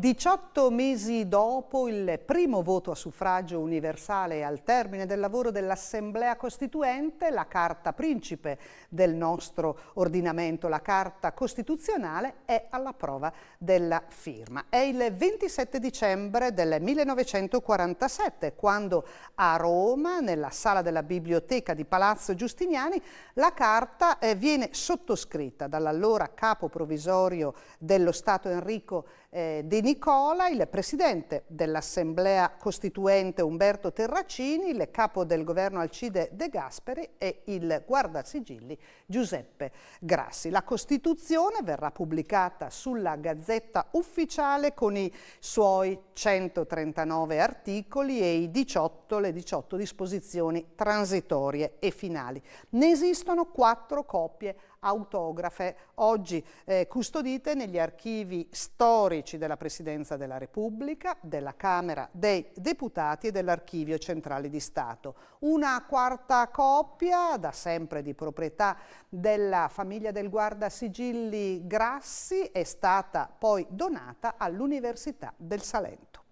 18 mesi dopo il primo voto a suffragio universale al termine del lavoro dell'Assemblea Costituente, la carta principe del nostro ordinamento, la carta costituzionale, è alla prova della firma. È il 27 dicembre del 1947, quando a Roma, nella sala della biblioteca di Palazzo Giustiniani, la carta eh, viene sottoscritta dall'allora capo provvisorio dello Stato Enrico eh, De Nicola, il presidente dell'Assemblea Costituente Umberto Terracini, il capo del governo Alcide De Gasperi e il guardasigilli Giuseppe Grassi. La Costituzione verrà pubblicata sulla Gazzetta Ufficiale con i suoi 139 articoli e i 18, le 18 disposizioni transitorie e finali. Ne esistono quattro copie autografe, oggi eh, custodite negli archivi storici della Presidenza della Repubblica, della Camera dei Deputati e dell'Archivio Centrale di Stato. Una quarta copia, da sempre di proprietà della famiglia del Guardasigilli Grassi, è stata poi donata all'Università del Salento.